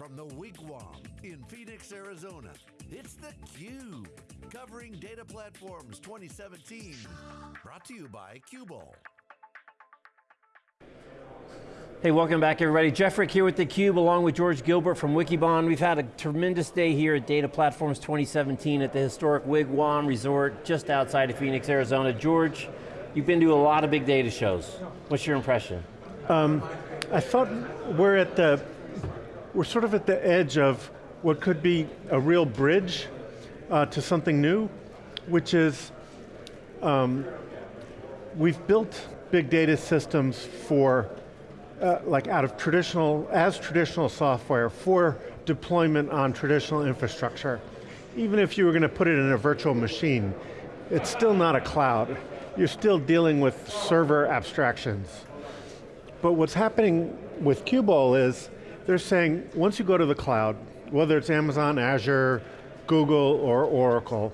From the Wigwam in Phoenix, Arizona, it's theCUBE, covering Data Platforms 2017. Brought to you by Qubole. Hey, welcome back everybody. Jeff Frick here with theCUBE along with George Gilbert from Wikibon. We've had a tremendous day here at Data Platforms 2017 at the historic Wigwam Resort just outside of Phoenix, Arizona. George, you've been to a lot of big data shows. What's your impression? Um, I thought we're at the, we're sort of at the edge of what could be a real bridge uh, to something new, which is, um, we've built big data systems for uh, like out of traditional, as traditional software for deployment on traditional infrastructure. Even if you were going to put it in a virtual machine, it's still not a cloud. You're still dealing with server abstractions. But what's happening with Qubole is, they're saying, once you go to the cloud, whether it's Amazon, Azure, Google, or Oracle,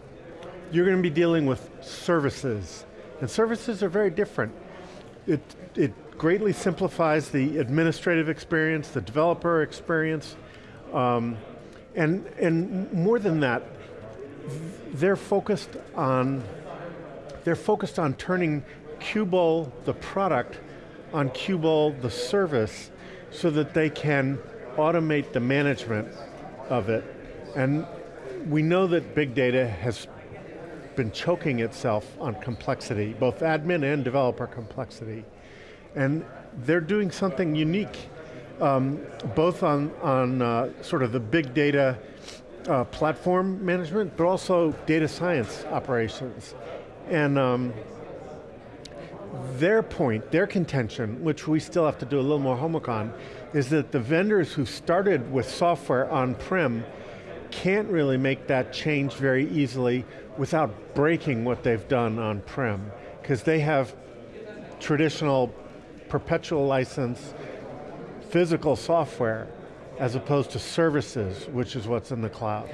you're going to be dealing with services. And services are very different. It, it greatly simplifies the administrative experience, the developer experience, um, and, and more than that, they're focused on, they're focused on turning Qubole, the product, on Qubole, the service, so that they can automate the management of it. And we know that big data has been choking itself on complexity, both admin and developer complexity. And they're doing something unique, um, both on, on uh, sort of the big data uh, platform management, but also data science operations. And um, their point, their contention, which we still have to do a little more homework on, is that the vendors who started with software on-prem can't really make that change very easily without breaking what they've done on-prem, because they have traditional perpetual license, physical software, as opposed to services, which is what's in the cloud.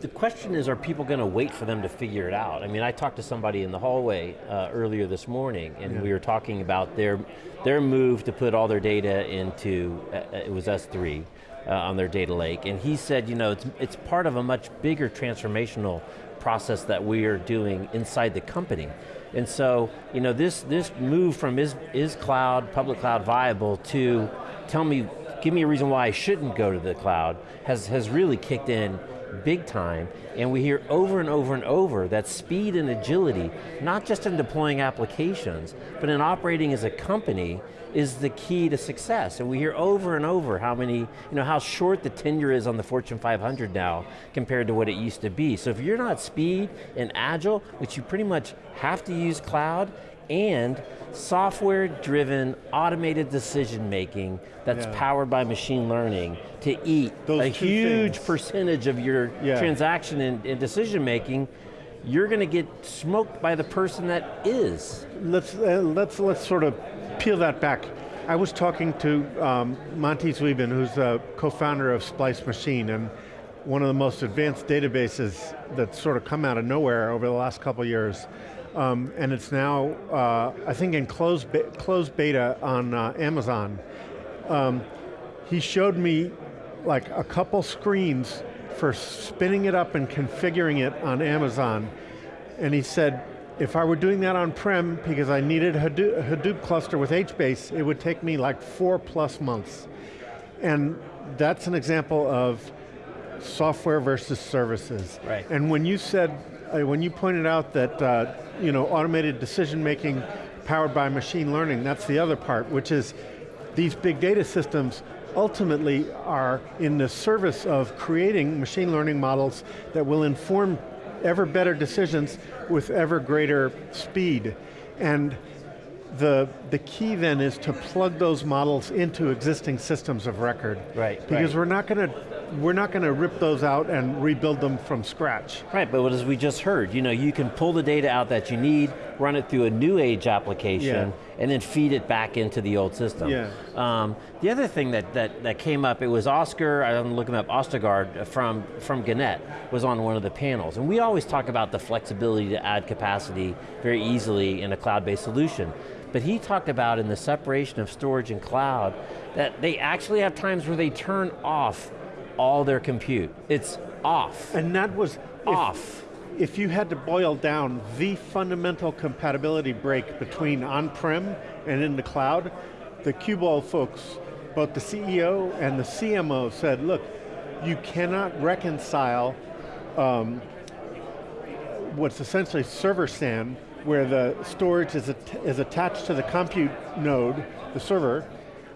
The question is, are people going to wait for them to figure it out? I mean, I talked to somebody in the hallway uh, earlier this morning, and yeah. we were talking about their, their move to put all their data into, uh, uh it was S3, uh, on their data lake, and he said, you know, it's, it's part of a much bigger transformational process that we are doing inside the company. And so, you know, this, this move from is, is cloud, public cloud viable to tell me, give me a reason why I shouldn't go to the cloud has, has really kicked in big time, and we hear over and over and over that speed and agility, not just in deploying applications, but in operating as a company, is the key to success. And we hear over and over how many, you know, how short the tenure is on the Fortune 500 now compared to what it used to be. So if you're not speed and agile, which you pretty much have to use cloud, and software-driven automated decision making that's yeah. powered by machine learning to eat Those a huge things. percentage of your yeah. transaction and, and decision making, you're going to get smoked by the person that is. Let's, uh, let's, let's sort of peel that back. I was talking to um, Monty Zweben, who's a co-founder of Splice Machine, and one of the most advanced databases that's sort of come out of nowhere over the last couple years. Um, and it's now, uh, I think in closed, be closed beta on uh, Amazon. Um, he showed me like a couple screens for spinning it up and configuring it on Amazon. And he said, if I were doing that on-prem because I needed a Hadoop, a Hadoop cluster with HBase, it would take me like four plus months. And that's an example of software versus services. Right. And when you said, uh, when you pointed out that uh, you know, automated decision making powered by machine learning, that's the other part, which is these big data systems ultimately are in the service of creating machine learning models that will inform ever better decisions with ever greater speed. And the, the key then is to plug those models into existing systems of record. Right, Because right. we're not going to we're not going to rip those out and rebuild them from scratch. Right, but as we just heard, you know, you can pull the data out that you need, run it through a new age application, yeah. and then feed it back into the old system. Yeah. Um, the other thing that, that, that came up, it was Oscar, I'm looking up Ostergaard from, from Gannett, was on one of the panels. And we always talk about the flexibility to add capacity very easily in a cloud-based solution. But he talked about in the separation of storage and cloud, that they actually have times where they turn off all their compute. It's off, And that was, off. if you had to boil down the fundamental compatibility break between on-prem and in the cloud, the Qubole folks, both the CEO and the CMO said, look, you cannot reconcile um, what's essentially server SAN, where the storage is, at is attached to the compute node, the server,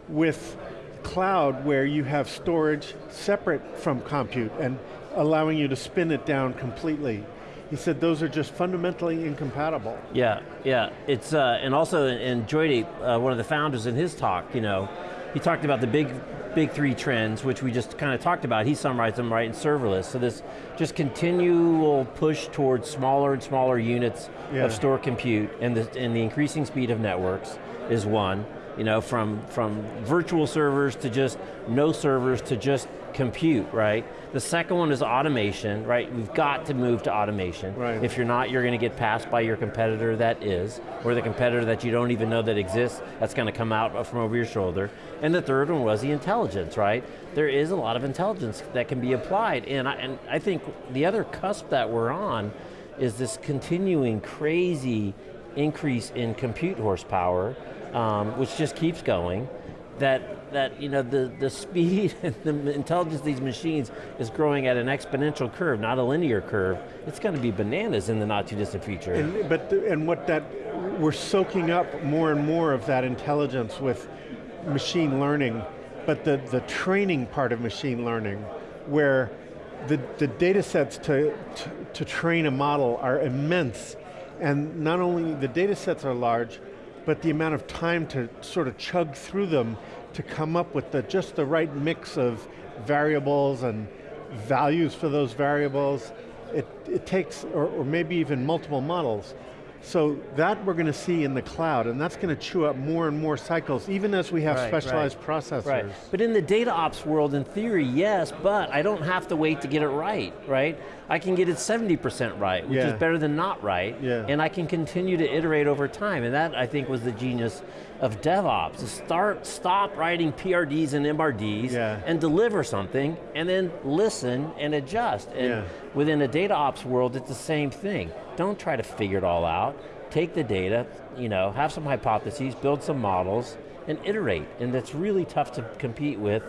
with cloud where you have storage separate from compute and allowing you to spin it down completely. He said those are just fundamentally incompatible. Yeah, yeah. It's uh, and also and Joydeep, uh, one of the founders in his talk, you know, he talked about the big, big three trends, which we just kind of talked about. He summarized them right in serverless. So this just continual push towards smaller and smaller units Yeah. of store compute, and the and the increasing speed of networks is one. You know, from from virtual servers to just no servers to just compute, right? The second one is automation, right? We've got to move to automation. Right. If you're not, you're going to get passed by your competitor that is, or the competitor that you don't even know that exists, that's going to come out from over your shoulder. And the third one was the intelligence, right? There is a lot of intelligence that can be applied, and I, and I think the other cusp that we're on is this continuing crazy increase in compute horsepower, um, which just keeps going that that you know the the speed and the intelligence of these machines is growing at an exponential curve, not a linear curve. It's going to be bananas in the not too distant future. And, but, the- and what that, we're soaking up more and more of that intelligence with machine learning, but the, the training part of machine learning, where the, the data sets to, to, to train a model are immense, and not only the data sets are large, but the amount of time to sort of chug through them to come up with the, just the right mix of variables and values for those variables, it, it takes, or, or maybe even multiple models. So that we're going to see in the cloud, and that's going to chew up more and more cycles, even as we have Right, specialized right. processors. Right, but in the data ops world, in theory, yes, but I don't have to wait to get it right, right? I can get it 70% right, which Yeah. is better than not right, Yeah. and I can continue to iterate over time, and that I think was the genius of DevOps, to start, stop writing PRDs and MRDs, Yeah. and deliver something, and then listen and adjust. And within the data ops world, it's the same thing. Don't try to figure it all out. Take the data, you know, have some hypotheses, build some models, and iterate. And that's really tough to compete with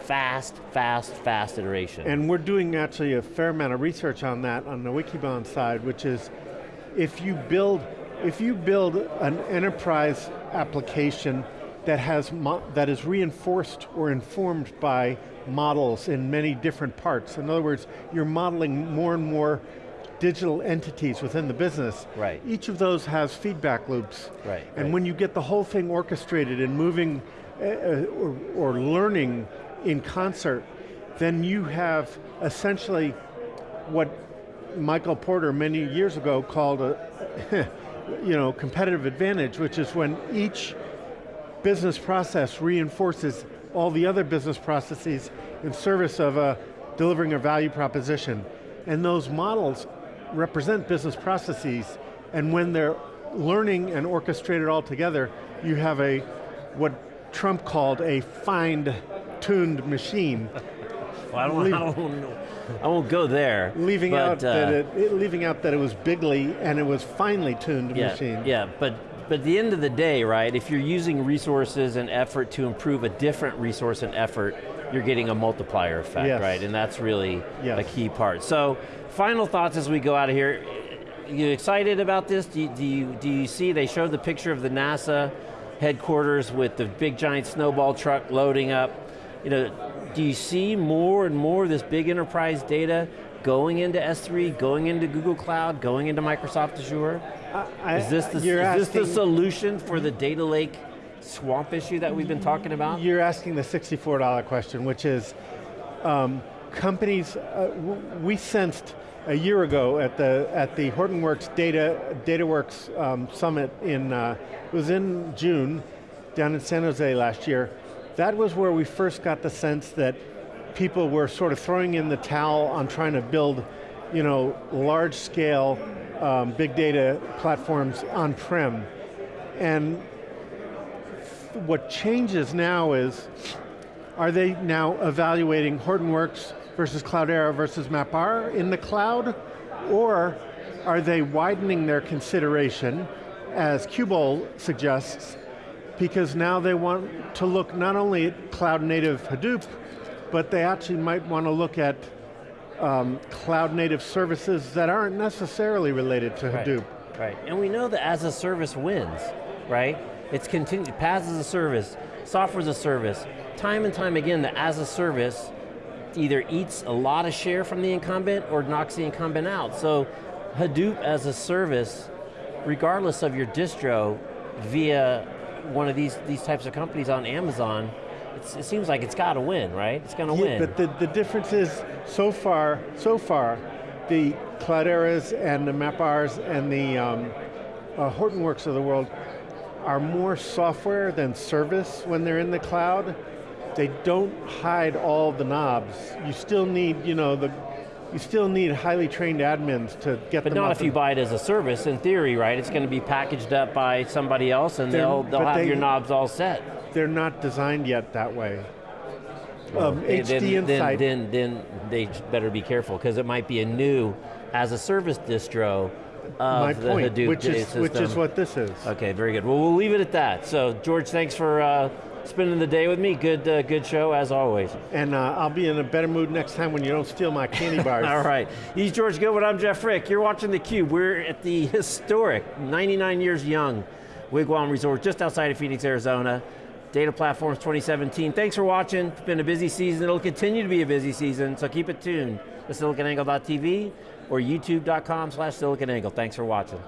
fast, fast, fast iteration. And we're doing actually a fair amount of research on that on the Wikibon side, which is if you build, if you build an enterprise application that has that is reinforced or informed by models in many different parts. In other words, you're modeling more and more digital entities within the business. Right. Each of those has feedback loops. Right, And right. when you get the whole thing orchestrated and moving uh, or, or learning in concert, then you have essentially what Michael Porter many years ago called a you know, competitive advantage, which is when each business process reinforces all the other business processes in service of uh, delivering a value proposition. And those models represent business processes, and when they're learning and orchestrated all together, you have a, what Trump called a fine-tuned machine, Well, I, don't, I, don't, I won't go there. leaving but, out that uh, it, it- leaving out that it was bigly and it was finely tuned yeah, machine. Yeah, but but at the end of the day, right, if you're using resources and effort to improve a different resource and effort, you're getting a multiplier effect, Yes. right? And that's really Yes. a key part. So, final thoughts as we go out of here. You excited about this? Do you, do you, do you see, they showed the picture of the NASA headquarters with the big giant snowball truck loading up. You know, do you see more and more of this big enterprise data going into S3, going into Google Cloud, going into Microsoft Azure? I- Is this the, is this the solution for the data lake swamp issue that we've been talking about? You're asking the $64 question, which is, um, companies, uh, we sensed a year ago at the at the Hortonworks Data DataWorks um, Summit in uh, it was in June down in San Jose last year. That was where we first got the sense that people were sort of throwing in the towel on trying to build, you know, large scale um, big data platforms on prem, and what changes now is are they now evaluating Hortonworks versus Cloudera versus MapR in the cloud? Or are they widening their consideration, as Qubole suggests, because now they want to look not only at cloud native Hadoop, but they actually might want to look at um, cloud native services that aren't necessarily related to Right, Hadoop. Right, and we know that as a service wins, right? It's continued, PaaS as a service, software as a service. Time and time again, the as a service either eats a lot of share from the incumbent or knocks the incumbent out. So Hadoop as a service, regardless of your distro, via one of these, these types of companies on Amazon, it seems like it's got to win, right? It's going to Yeah, win. but the, the difference is, so far, so far, the Clouderas and the MapRs and the um, uh, Hortonworks of the world are more software than service when they're in the cloud. They don't hide all the knobs. You still need, you know, the, you still need highly trained admins to get the. But them not up if you and- buy it as a service, in theory, right? It's going to be packaged up by somebody else and they'll, they'll have they- your knobs all set. They're not designed yet that way. Um, HD then, Insight, then, then, then they better be careful because it might be a new as a service distro my the point, Hadoop which is, system. which is what this is. Okay, very good. Well, we'll leave it at that. So, George, thanks for uh, spending the day with me. Good, uh, good show as always. And uh, I'll be in a better mood next time when you don't steal my candy bars. All right, he's George Goodwin. I'm Jeff Frick. You're watching theCUBE. We're at the historic, 99 years young Wigwam Resort just outside of Phoenix, Arizona. Data Platforms 2017. Thanks for watching. It's been a busy season. It'll continue to be a busy season, so keep it tuned to siliconangle.tv or youtube.com slash siliconangle. Thanks for watching.